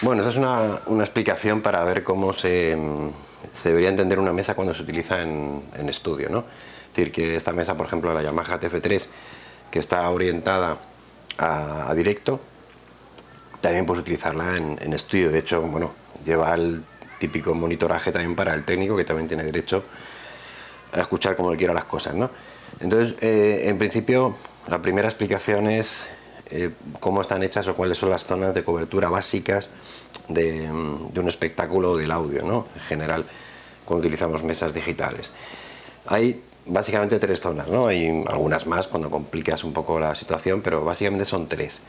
Bueno, esa es una, una explicación para ver cómo se, debería entender una mesa cuando se utiliza en, en, estudio. ¿no? Es decir, que esta mesa, por ejemplo, la Yamaha TF3, que está orientada a, directo, también puedes utilizarla en, en, estudio. De hecho, bueno, lleva el típico monitoraje también para el técnico, que también tiene derecho a escuchar como él quiera las cosas. ¿no? Entonces, eh, en principio, la primera explicación es eh, cómo están hechas o cuáles son las zonas de cobertura básicas de, de un espectáculo del audio, ¿no? en general, cuando utilizamos mesas digitales. Hay básicamente tres zonas, ¿no? hay algunas más cuando complicas un poco la situación, pero básicamente son tres.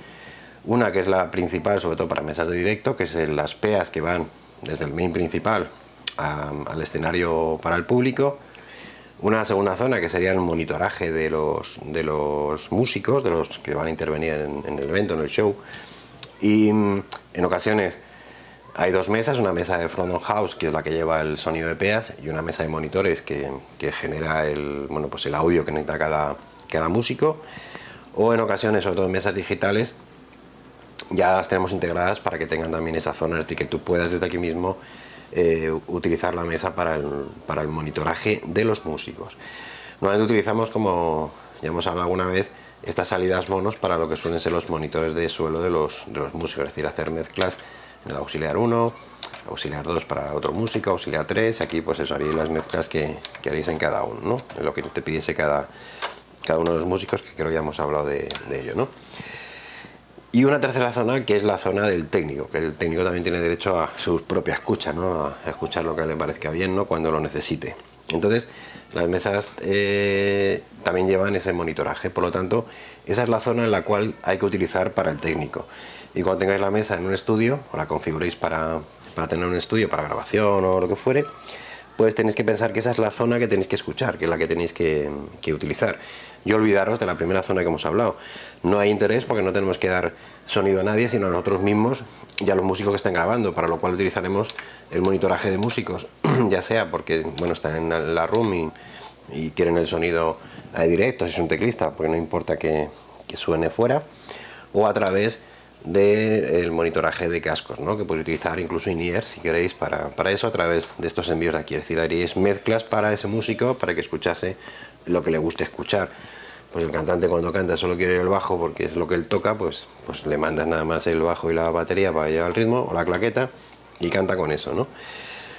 Una que es la principal, sobre todo para mesas de directo, que es las PEAs que van desde el main principal al escenario para el público, una segunda zona que sería el monitoraje de los, de los músicos, de los que van a intervenir en, el evento, en el show. Y mm, en ocasiones hay dos mesas, una mesa de front of house que es la que lleva el sonido de peas y una mesa de monitores que, que genera el, bueno, pues el audio que necesita cada, cada músico. O en ocasiones, sobre todo en mesas digitales, ya las tenemos integradas para que tengan también esa zona, es decir, que tú puedas desde aquí mismo eh, utilizar la mesa para el, para el monitoraje de los músicos. Normalmente utilizamos, como ya hemos hablado alguna vez, estas salidas monos para lo que suelen ser los monitores de suelo de los, de los músicos, es decir, hacer mezclas en el auxiliar 1, auxiliar 2 para otro músico, auxiliar 3, aquí pues eso haréis las mezclas que, que haréis en cada uno, ¿no? en lo que te pidiese cada, cada uno de los músicos, que creo ya hemos hablado de, de ello. ¿no? Y una tercera zona que es la zona del técnico, que el técnico también tiene derecho a su propia escucha, ¿no? a escuchar lo que le parezca bien ¿no? cuando lo necesite. Entonces, las mesas eh, también llevan ese monitoraje, por lo tanto, esa es la zona en la cual hay que utilizar para el técnico. Y cuando tengáis la mesa en un estudio, o la configuréis para, para tener un estudio, para grabación o lo que fuere, pues tenéis que pensar que esa es la zona que tenéis que escuchar, que es la que tenéis que, utilizar y olvidaros de la primera zona que hemos hablado. No hay interés porque no tenemos que dar sonido a nadie, sino a nosotros mismos y a los músicos que están grabando, para lo cual utilizaremos el monitoraje de músicos, ya sea porque bueno están en la room y, y quieren el sonido directo, si es un teclista, porque no importa que, que suene fuera, o a través del monitoraje de cascos, ¿no? que podéis utilizar incluso in-ear si queréis para, para, eso a través de estos envíos de aquí, es decir, haréis mezclas para ese músico para que escuchase lo que le guste escuchar. Pues el cantante cuando canta solo quiere el bajo porque es lo que él toca, pues, pues le mandas nada más el bajo y la batería para llevar el ritmo, o la claqueta, y canta con eso, ¿no?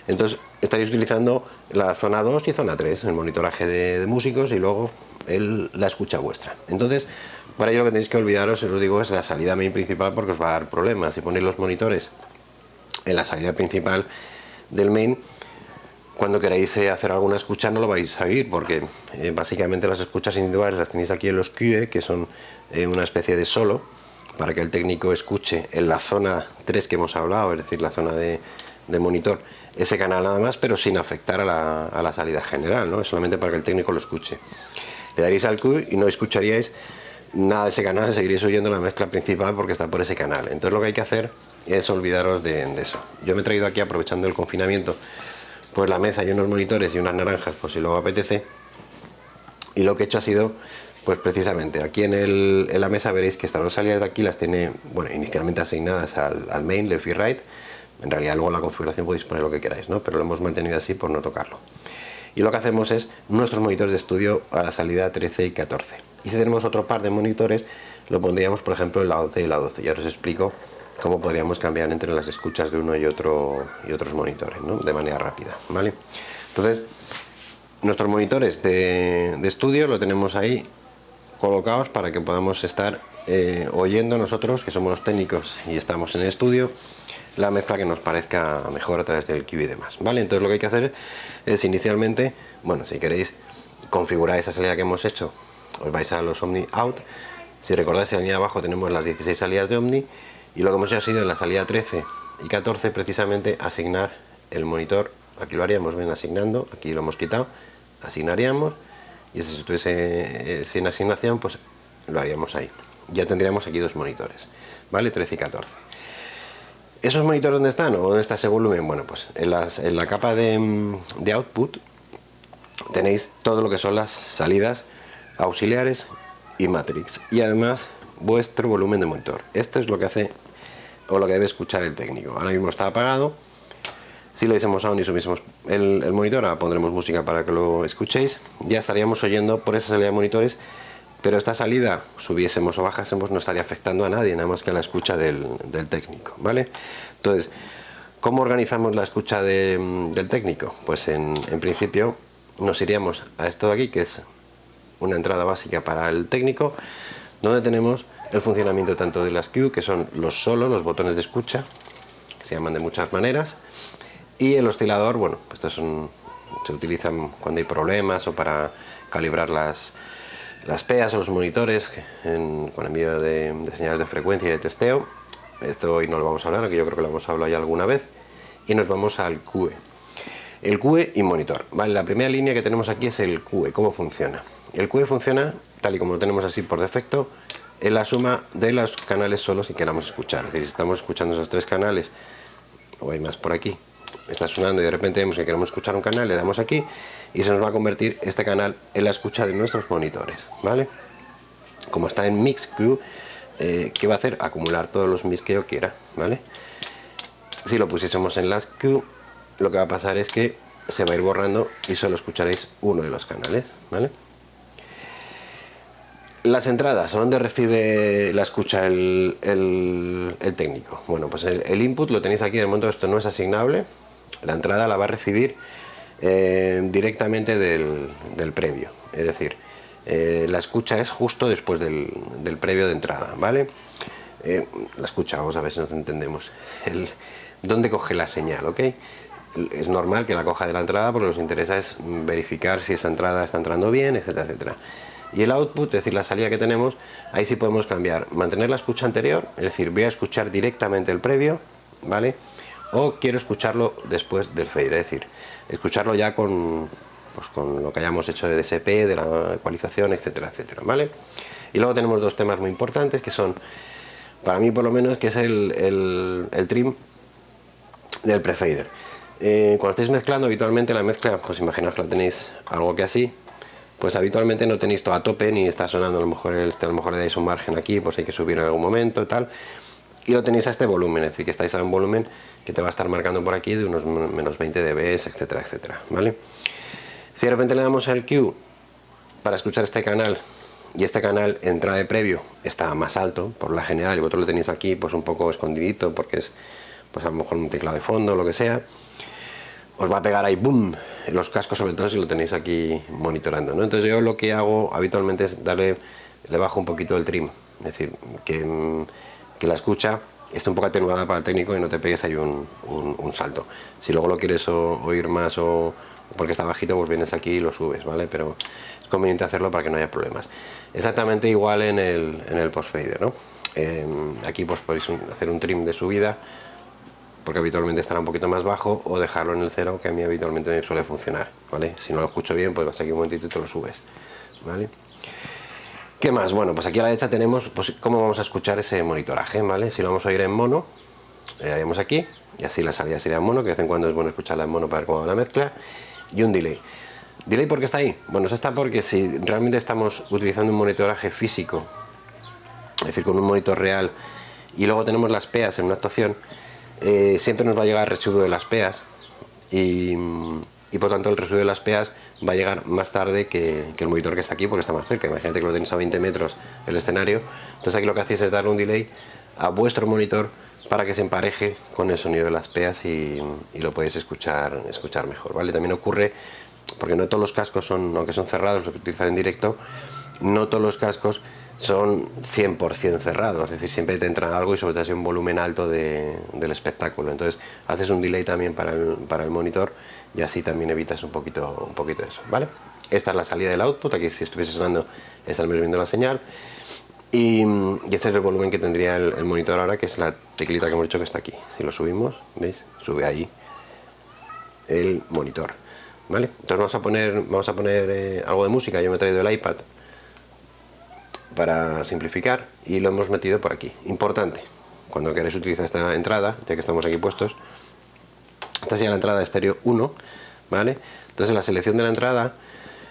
Entonces estaréis utilizando la zona 2 y zona 3, el monitoraje de, de músicos y luego el, la escucha vuestra. Entonces, para ello lo que tenéis que olvidaros, os digo, es la salida main principal porque os va a dar problemas. Si ponéis los monitores en la salida principal del main, cuando queráis eh, hacer alguna escucha no lo vais a oír porque eh, básicamente las escuchas individuales las tenéis aquí en los QE que son eh, una especie de solo para que el técnico escuche en la zona 3 que hemos hablado, es decir, la zona de, de monitor, ese canal nada más, pero sin afectar a la, a la salida general, ¿no? solamente para que el técnico lo escuche. Le daréis al Q y no escucharíais nada de ese canal, seguiréis oyendo la mezcla principal porque está por ese canal. Entonces lo que hay que hacer es olvidaros de, eso. Yo me he traído aquí, aprovechando el confinamiento, pues la mesa y unos monitores y unas naranjas, por si luego apetece. Y lo que he hecho ha sido, pues precisamente, aquí en, la mesa veréis que estas dos salidas de aquí las tiene, bueno, inicialmente asignadas al, al main, left y right. En realidad luego en la configuración podéis poner lo que queráis, ¿no? Pero lo hemos mantenido así por no tocarlo. Y lo que hacemos es nuestros monitores de estudio a la salida 13 y 14. Y si tenemos otro par de monitores, lo pondríamos, por ejemplo, en la 11 y la 12. Ya os explico cómo podríamos cambiar entre las escuchas de uno y otro y otros monitores, ¿no? de manera rápida, ¿vale? Entonces, nuestros monitores de, estudio lo tenemos ahí colocados para que podamos estar eh, oyendo nosotros, que somos los técnicos y estamos en el estudio, la mezcla que nos parezca mejor a través del QB y demás, ¿vale? Entonces lo que hay que hacer es inicialmente, bueno, si queréis configurar esa salida que hemos hecho, os vais a los Omni Out, si recordáis en la línea de abajo tenemos las 16 salidas de Omni, y lo que hemos hecho ha sido en la salida 13 y 14 precisamente asignar el monitor, aquí lo haríamos, ven asignando, aquí lo hemos quitado, asignaríamos y si estuviese eh, sin asignación pues lo haríamos ahí. Ya tendríamos aquí dos monitores, ¿vale? 13 y 14. ¿Esos monitores dónde están o dónde está ese volumen? Bueno, pues en, la capa de, mm, de output tenéis todo lo que son las salidas auxiliares y matrix y además vuestro volumen de monitor. Esto es lo que hace o lo que debe escuchar el técnico. Ahora mismo está apagado. Si le decimos on y subimos el, el monitor, ahora pondremos música para que lo escuchéis, ya estaríamos oyendo por esa salida de monitores pero esta salida, subiésemos o bajásemos, no estaría afectando a nadie, nada más que a la escucha del, técnico, ¿vale? Entonces, ¿cómo organizamos la escucha del técnico? Pues en, principio nos iríamos a esto de aquí, que es una entrada básica para el técnico, donde tenemos el funcionamiento tanto de las Q, que son los solos, los botones de escucha, que se llaman de muchas maneras, y el oscilador, bueno, pues estos se utilizan cuando hay problemas o para calibrar las, las PEAs o los monitores con envío de, señales de frecuencia y de testeo. Esto hoy no lo vamos a hablar, que yo creo que lo hemos hablado ya alguna vez. Y nos vamos al QE. El QE y monitor. Vale, la primera línea que tenemos aquí es el QE, cómo funciona. El QE funciona, tal y como lo tenemos así por defecto, en la suma de los canales solos que queramos escuchar. Es decir, si estamos escuchando esos tres canales, o hay más por aquí, está sonando y de repente vemos que queremos escuchar un canal, le damos aquí y se nos va a convertir este canal en la escucha de nuestros monitores, ¿vale? Como está en MixQ, eh, ¿qué va a hacer? Acumular todos los mix que yo quiera, ¿vale? Si lo pusiésemos en LastQ, lo que va a pasar es que se va a ir borrando y solo escucharéis uno de los canales, ¿vale? Las entradas, ¿a dónde recibe la escucha el, técnico? Bueno, pues el, input lo tenéis aquí, en el momento esto no es asignable, la entrada la va a recibir eh, directamente del, previo, es decir, eh, la escucha es justo después del, previo de entrada, ¿vale? Eh, la escucha, vamos a ver si nos entendemos. ¿Dónde coge la señal, ok? Es normal que la coja de la entrada porque nos interesa es verificar si esa entrada está entrando bien, etcétera, etcétera. Y el output, es decir, la salida que tenemos, ahí sí podemos cambiar, mantener la escucha anterior, es decir, voy a escuchar directamente el previo, ¿vale? O quiero escucharlo después del fade, es decir, escucharlo ya con, pues con lo que hayamos hecho de DSP, de la ecualización, etcétera, etcétera, ¿vale? Y luego tenemos dos temas muy importantes que son, para mí por lo menos, que es el, trim del prefader. Eh, cuando estáis mezclando, habitualmente la mezcla, pues imaginaos que la tenéis algo que así, pues habitualmente no tenéis todo a tope, ni está sonando, a lo mejor, el, a lo mejor le dais un margen aquí, pues hay que subir en algún momento y tal, y lo tenéis a este volumen, es decir, que estáis a un volumen que te va a estar marcando por aquí de unos menos 20 dB, etcétera, etcétera, ¿vale? Si de repente le damos al Q para escuchar este canal y este canal entrada de previo está más alto por la general y vosotros lo tenéis aquí pues un poco escondidito porque es pues a lo mejor un teclado de fondo o lo que sea os va a pegar ahí boom los cascos sobre todo si lo tenéis aquí monitorando ¿no? entonces yo lo que hago habitualmente es darle le bajo un poquito el trim es decir que, que la escucha está un poco atenuada para el técnico y no te pegues ahí un, salto. Si luego lo quieres oír más o porque está bajito, pues vienes aquí y lo subes, ¿vale? Pero es conveniente hacerlo para que no haya problemas. Exactamente igual en el, en el post fader, ¿no? Em, aquí pues podéis hacer un trim de subida porque habitualmente estará un poquito más bajo o dejarlo en el cero que a mí habitualmente me suele funcionar, ¿vale? Si no lo escucho bien, pues vas aquí un momentito y te lo subes, ¿vale? ¿Qué más? Bueno, pues aquí a la derecha tenemos pues, cómo vamos a escuchar ese monitoraje, ¿vale? Si lo vamos a oír en mono, le daríamos aquí, y así la salida sería en mono, que de vez en cuando es bueno escucharla en mono para ver cómo va la mezcla, y un delay. ¿Delay por qué está ahí? Bueno, eso está porque si realmente estamos utilizando un monitoraje físico, es decir, con un monitor real, y luego tenemos las PEAs en una actuación, eh, siempre nos va a llegar el residuo de las PEAs, y, y por tanto el residuo de las PEAs va a llegar más tarde que, el monitor que está aquí porque está más cerca. Imagínate que lo tenéis a 20 metros el escenario. Entonces aquí lo que hacéis es dar un delay a vuestro monitor para que se empareje con el sonido de las peas y, lo podéis escuchar, escuchar mejor. ¿vale? También ocurre, porque no todos los cascos son, aunque son cerrados, los que utilizar en directo, no todos los cascos son 100% cerrados, es decir, siempre te entra algo y sobre todo hay un volumen alto del espectáculo. Entonces haces un delay también para el, para el monitor y así también evitas un poquito, un poquito eso, ¿vale? Esta es la salida del output, aquí si estuviese sonando estaríamos viendo la señal y, este es el volumen que tendría el, monitor ahora, que es la teclita que hemos dicho que está aquí. Si lo subimos, ¿veis? Sube ahí el monitor, ¿vale? Entonces vamos a poner, vamos a poner eh, algo de música, yo me he traído el iPad para simplificar y lo hemos metido por aquí. Importante, cuando queréis utilizar esta entrada, ya que estamos aquí puestos, esta sería la entrada estéreo 1, ¿vale? Entonces en la selección de la entrada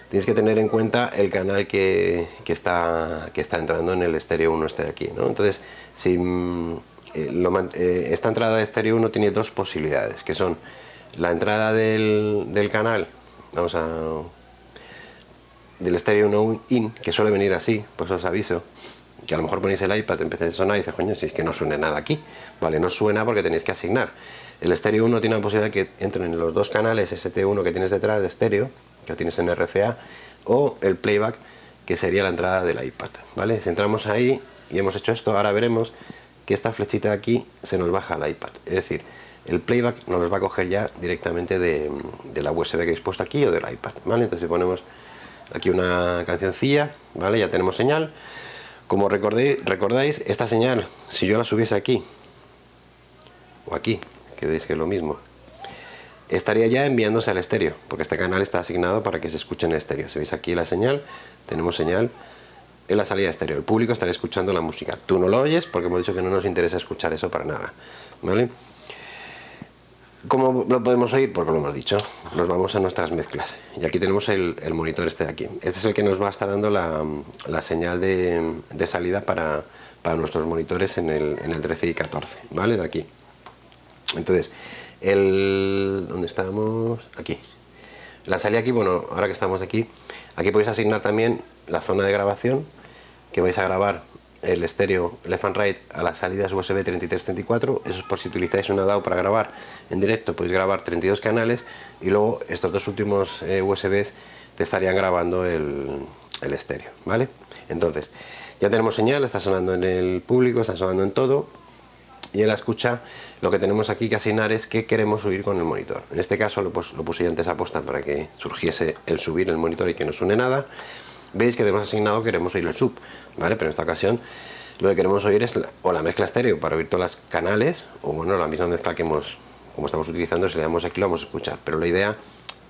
tienes que tener en cuenta el canal que, está, que está entrando en el estéreo 1 este de aquí, ¿no? Entonces, si, eh, esta entrada de estéreo 1 tiene dos posibilidades, que son la entrada del, canal, vamos a del estéreo 1 in, que suele venir así, pues os aviso, que a lo mejor ponéis el iPad, empieza a sonar y dices, coño, si es que no suene nada aquí, vale, no suena porque tenéis que asignar. El estéreo 1 tiene la posibilidad de que entren en los dos canales ST1 que tienes detrás de estéreo, que tienes en RCA, o el playback, que sería la entrada del iPad, ¿vale? Si entramos ahí y hemos hecho esto, ahora veremos que esta flechita de aquí se nos baja al iPad, es decir, el playback nos los va a coger ya directamente de, la USB que habéis puesto aquí o del iPad, ¿vale? Entonces si ponemos aquí una cancioncilla, ¿vale? Ya tenemos señal. Como recordáis, esta señal, si yo la subiese aquí, o aquí, que veis que es lo mismo, estaría ya enviándose al estéreo, porque este canal está asignado para que se escuche en estéreo. Si veis aquí la señal, tenemos señal en la salida estéreo. El público estará escuchando la música. Tú no lo oyes porque hemos dicho que no nos interesa escuchar eso para nada. ¿Vale? ¿Cómo lo podemos oír? Porque lo hemos dicho. Nos vamos a nuestras mezclas. Y aquí tenemos el, monitor este de aquí. Este es el que nos va a estar dando la, señal de, salida para, nuestros monitores en el, en el 13 y 14. ¿Vale? De aquí. Entonces, el... ¿Dónde estamos? Aquí. La salida aquí, bueno, ahora que estamos aquí, aquí podéis asignar también la zona de grabación que vais a grabar el estéreo left and right a las salidas USB 33-34, eso es por si utilizáis una DAW para grabar en directo, podéis grabar 32 canales y luego estos dos últimos eh, USBs te estarían grabando el, el estéreo, ¿vale? Entonces, ya tenemos señal, está sonando en el público, está sonando en todo y en la escucha lo que tenemos aquí que asignar es que queremos subir con el monitor. En este caso lo, pues, lo puse yo antes a posta para que surgiese el subir el monitor y que no suene nada veis que tenemos asignado queremos oír el sub, ¿vale? Pero en esta ocasión lo que queremos oír es la, o la mezcla estéreo para oír todas las canales, o bueno, la misma mezcla que hemos, como estamos utilizando, si le damos aquí lo vamos a escuchar. Pero la idea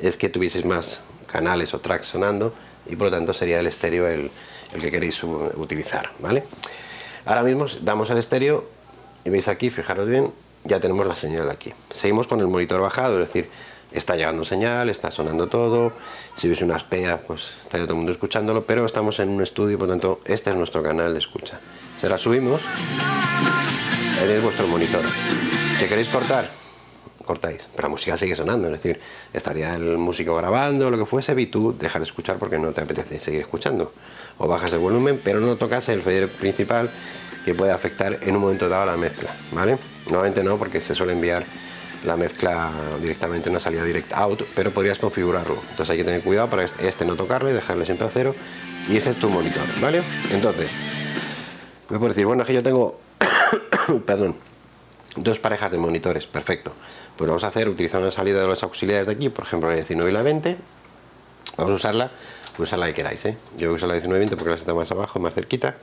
es que tuvieseis más canales o tracks sonando y por lo tanto sería el estéreo el, el que queréis utilizar, ¿vale? Ahora mismo damos al estéreo y veis aquí, fijaros bien, ya tenemos la señal de aquí. Seguimos con el monitor bajado, es decir, está llegando señal, está sonando todo, si hubiese unas peas pues estaría todo el mundo escuchándolo, pero estamos en un estudio, por tanto este es nuestro canal de escucha. Se la subimos, tenéis vuestro monitor. ¿Que queréis cortar? Cortáis, pero la música sigue sonando, es decir, estaría el músico grabando, lo que fuese, y tú dejar de escuchar porque no te apetece seguir escuchando. O bajas el volumen, pero no tocas el fader principal que puede afectar en un momento dado la mezcla, ¿vale? Normalmente no, porque se suele enviar la mezcla directamente en una salida direct out, pero podrías configurarlo. Entonces hay que tener cuidado para este, este no tocarle, dejarle siempre a cero y ese es tu monitor, ¿vale? Entonces, me puedo decir, bueno, es que yo tengo, perdón, dos parejas de monitores, perfecto. Pues vamos a hacer, utilizando una salida de los auxiliares de aquí, por ejemplo la 19 y la 20, vamos a usarla, usar la que queráis, ¿eh? Yo voy a usar la 19 y 20 porque la está más abajo, más cerquita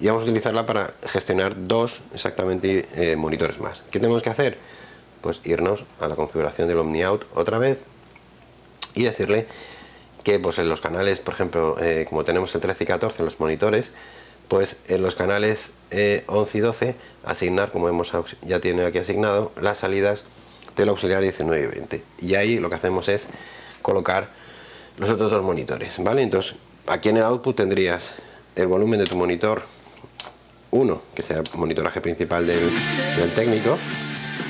y vamos a utilizarla para gestionar dos exactamente eh, monitores más. ¿Qué tenemos que hacer? Pues irnos a la configuración del OmniOut otra vez y decirle que pues en los canales, por ejemplo, eh, como tenemos el 13 y 14 en los monitores, pues en los canales 11 eh, y 12 asignar, como hemos ya tiene aquí asignado, las salidas del auxiliar 19 y 20. Y ahí lo que hacemos es colocar los otros dos monitores, ¿vale? Entonces, aquí en el output tendrías el volumen de tu monitor 1, que sea el monitoraje principal del técnico,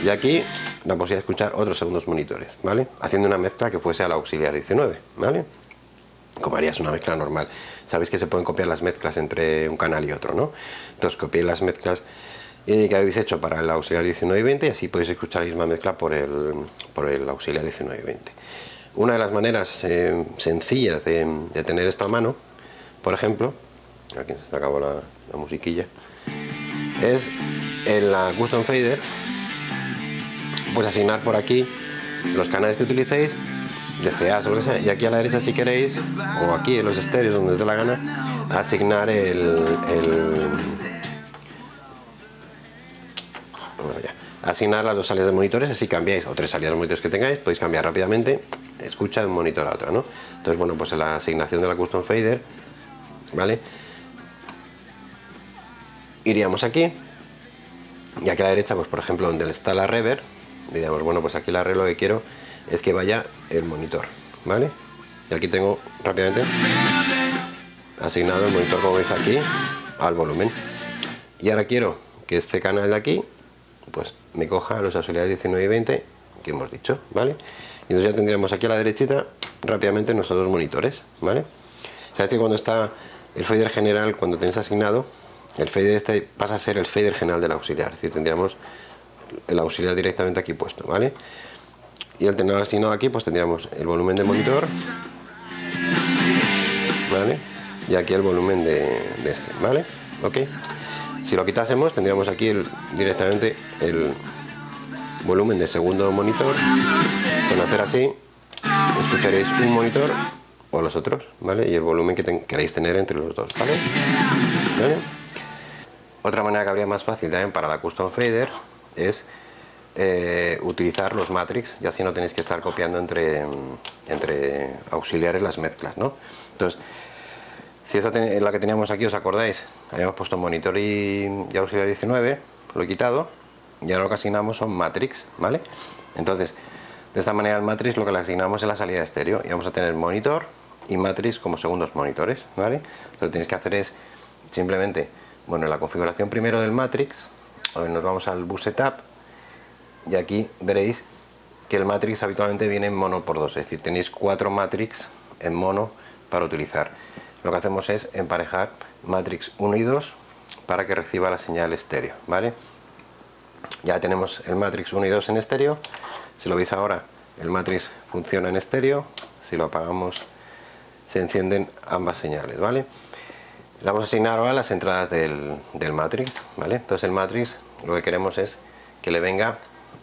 y aquí la posibilidad de escuchar otros segundos monitores, ¿vale? Haciendo una mezcla que fuese al auxiliar 19, ¿vale? Como harías una mezcla normal. Sabéis que se pueden copiar las mezclas entre un canal y otro, ¿no? Entonces copiéis las mezclas que habéis hecho para el auxiliar 19 y 20 y así podéis escuchar la misma mezcla por el, por el auxiliar 19 y 20. Una de las maneras eh, sencillas de, tener esto a mano, por ejemplo, aquí se acabó la, la musiquilla, es en la Custom Fader pues asignar por aquí los canales que utilicéis de CA o lo que sea, y aquí a la derecha si queréis o aquí en los estéreos donde os dé la gana asignar el, asignar las dos salidas de monitores así cambiáis o tres salidas de monitores que tengáis podéis cambiar rápidamente escucha de un monitor a otro ¿no? entonces bueno pues la asignación de la custom fader vale iríamos aquí y aquí a la derecha pues por ejemplo donde está la reverb diríamos, bueno, pues aquí el arreglo que quiero es que vaya el monitor, ¿vale? Y aquí tengo rápidamente asignado el monitor, como veis aquí, al volumen. Y ahora quiero que este canal de aquí, pues me coja los auxiliares 19 y 20 que hemos dicho, ¿vale? Y entonces ya tendríamos aquí a la derechita rápidamente nuestros dos monitores, ¿vale? Sabes que cuando está el fader general, cuando tenéis asignado, el fader este pasa a ser el fader general del auxiliar, es decir, tendríamos el auxiliar directamente aquí puesto, ¿vale? Y al tener asignado aquí, pues tendríamos el volumen de monitor, ¿vale? Y aquí el volumen de, este, ¿vale? Ok. Si lo quitásemos, tendríamos aquí directamente el volumen de segundo monitor. Con hacer así, escucharéis un monitor o los otros, ¿vale? Y el volumen que queréis tener entre los dos, ¿vale? Otra manera que habría más fácil también para la custom fader es eh, utilizar los matrix y así no tenéis que estar copiando entre, entre auxiliares las mezclas, ¿no? Entonces, si esta es la que teníamos aquí, ¿os acordáis? Habíamos puesto monitor y, y auxiliar 19, lo he quitado y ahora lo que asignamos son matrix, ¿vale? Entonces, de esta manera el matrix lo que le asignamos es la salida de estéreo y vamos a tener monitor y matrix como segundos monitores, ¿vale? Lo que tenéis que hacer es simplemente, bueno, en la configuración primero del matrix, nos vamos al bus setup y aquí veréis que el matrix habitualmente viene en mono por dos, es decir, tenéis cuatro matrix en mono para utilizar. Lo que hacemos es emparejar matrix 1 y 2 para que reciba la señal estéreo, ¿vale? Ya tenemos el matrix 1 y 2 en estéreo si lo veis ahora, el matrix funciona en estéreo, si lo apagamos se encienden ambas señales, ¿vale? Le vamos a asignar ahora las entradas del, matrix, ¿vale? Entonces el matrix lo que queremos es que le venga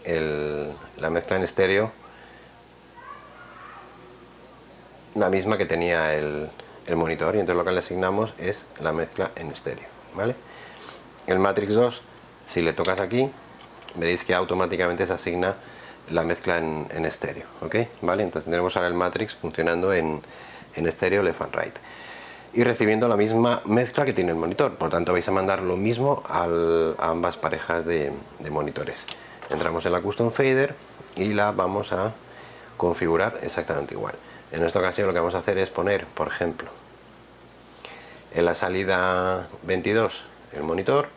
la mezcla en estéreo la misma que tenía el, el, monitor y entonces lo que le asignamos es la mezcla en estéreo, ¿vale? El matrix 2, si le tocas aquí, veréis que automáticamente se asigna la mezcla en, estéreo, ¿ok? ¿Vale? Entonces tendremos ahora el matrix funcionando en, estéreo left and right y recibiendo la misma mezcla que tiene el monitor, por tanto vais a mandar lo mismo a ambas parejas de, monitores. Entramos en la Custom Fader y la vamos a configurar exactamente igual. En esta ocasión lo que vamos a hacer es poner, por ejemplo, en la salida 22 el monitor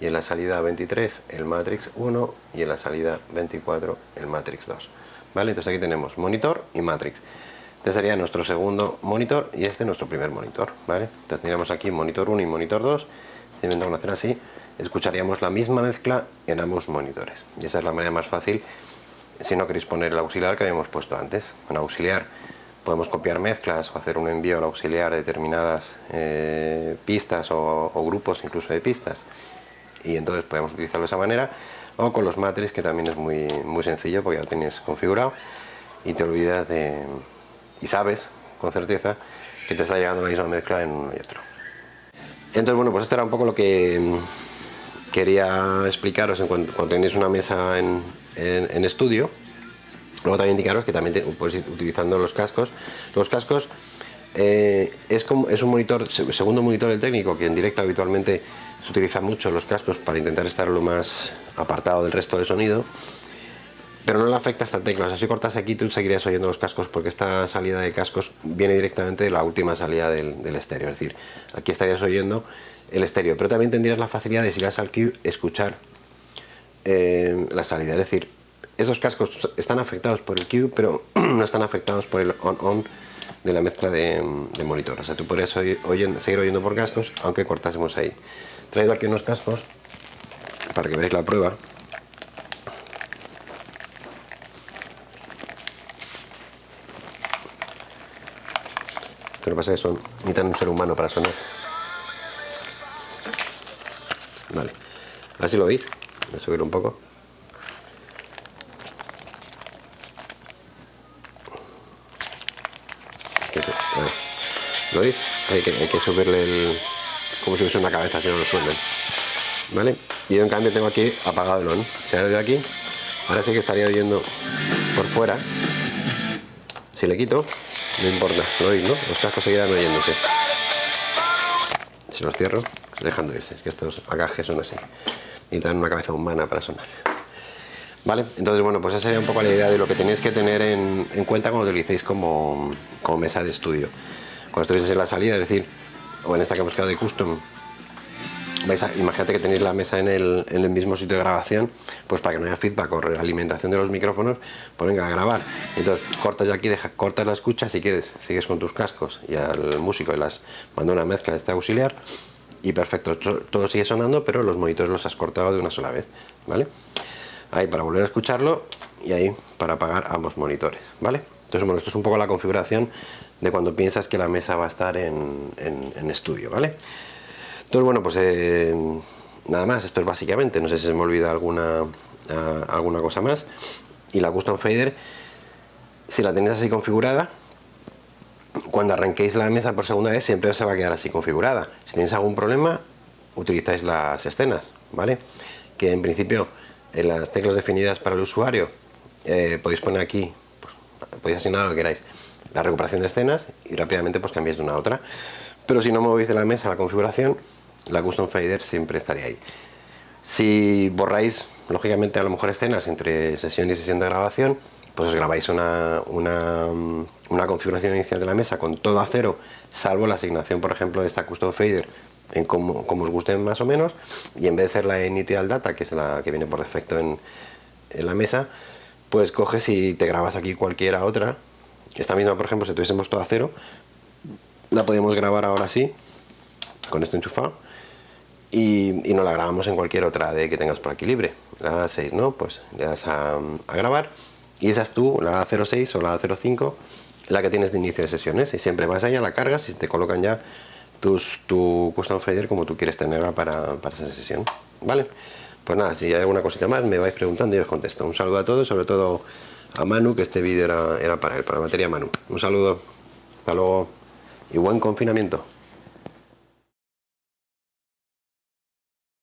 y en la salida 23 el matrix 1 y en la salida 24 el matrix 2 vale entonces aquí tenemos monitor y matrix este sería nuestro segundo monitor y este nuestro primer monitor vale entonces tendríamos aquí monitor 1 y monitor 2 si a hacer así. Escucharíamos la misma mezcla en ambos monitores. Y esa es la manera más fácil si no queréis poner el auxiliar que habíamos puesto antes. Con auxiliar podemos copiar mezclas o hacer un envío al auxiliar de determinadas eh, pistas o, grupos incluso de pistas. Y entonces podemos utilizarlo de esa manera. O con los matrix que también es muy, muy sencillo porque ya lo tienes configurado. Y te olvidas de y sabes con certeza que te está llegando la misma mezcla en uno y otro. Entonces bueno pues esto era un poco lo que quería explicaros en cuanto, cuando tenéis una mesa en, estudio. Luego también indicaros que también podéis ir utilizando los cascos. Los cascos eh, es, como, es un monitor, segundo monitor del técnico que en directo habitualmente se utiliza mucho los cascos para intentar estar lo más apartado del resto del sonido pero no le afecta esta tecla, o sea, si cortas aquí tú seguirías oyendo los cascos porque esta salida de cascos viene directamente de la última salida del, estéreo, es decir, aquí estarías oyendo el estéreo, pero también tendrías la facilidad de si vas al cue escuchar eh, la salida, es decir, esos cascos están afectados por el cue pero no están afectados por el on-on de la mezcla de, monitor, o sea, tú podrías seguir oyendo por cascos aunque cortásemos ahí. Traído aquí unos cascos para que veáis la prueba Lo que pasa es que son, necesitan un ser humano para sonar. Vale. A ver si lo veis. Voy a subir un poco. ¿Lo veis? Hay que, hay que subirle el, como si fuese una cabeza si no lo suelven vale y yo en cambio tengo aquí apagado el on si ahora de aquí ahora sí que estaría oyendo por fuera si le quito no importa lo oís no los cascos seguirán oyéndose si los cierro dejando irse es que estos agajes son así necesitan una cabeza humana para sonar ¿Vale? Entonces, bueno, pues esa sería un poco la idea de lo que tenéis que tener en, cuenta cuando utilicéis como, como mesa de estudio. Cuando estuvieseis en la salida, es decir, o en esta que hemos quedado de custom imagínate que tenéis la mesa en el, en el mismo sitio de grabación, pues para que no haya feedback o realimentación de los micrófonos, pues venga a grabar. Entonces cortas ya aquí, cortas la escucha, si quieres, sigues con tus cascos y al músico y las manda una mezcla de este auxiliar y perfecto, to- todo sigue sonando, pero los monitores los has cortado de una sola vez, ¿vale? Ahí para volver a escucharlo y ahí para apagar ambos monitores, ¿vale? Entonces, bueno, esto es un poco la configuración de cuando piensas que la mesa va a estar en- en estudio, ¿vale? Entonces, bueno, pues eh, nada más, esto es básicamente, no sé si se me olvida alguna, ah, alguna cosa más. Y la Custom Fader, si la tenéis así configurada, cuando arranquéis la mesa por segunda vez siempre se va a quedar así configurada. Si tenéis algún problema, utilizáis las escenas, ¿vale? Que en principio en las teclas definidas para el usuario eh, podéis poner aquí, pues, podéis asignar lo que queráis, la recuperación de escenas y rápidamente pues cambiáis de una a otra. Pero si no movéis de la mesa la configuración, la Custom Fader siempre estaría ahí. Si borráis, lógicamente, a lo mejor escenas entre sesión y sesión de grabación, pues os grabáis una, una, mm, una configuración inicial de la mesa con todo a cero, salvo la asignación, por ejemplo, de esta Custom Fader, en como, como os guste más o menos, y en vez de ser la Initial Data, que es la que viene por defecto en, en la mesa, pues coges y te grabas aquí cualquiera otra. Esta misma, por ejemplo, si tuviésemos todo a cero, la podemos grabar ahora sí, con esto enchufado, y, y no la grabamos en cualquier otra de que tengas por aquí libre. La 6, ¿no? Pues le das a, grabar y esa es tú, la 06 o la 05, la que tienes de inicio de sesiones. Y siempre vas allá, la cargas y te colocan ya tus, tu custom fader como tú quieres tenerla para, para esa sesión. ¿Vale? Pues nada, si hay alguna cosita más me vais preguntando y os contesto. Un saludo a todos, sobre todo a Manu, que este vídeo era, era para él, para la materia Manu. Un saludo, hasta luego y buen confinamiento.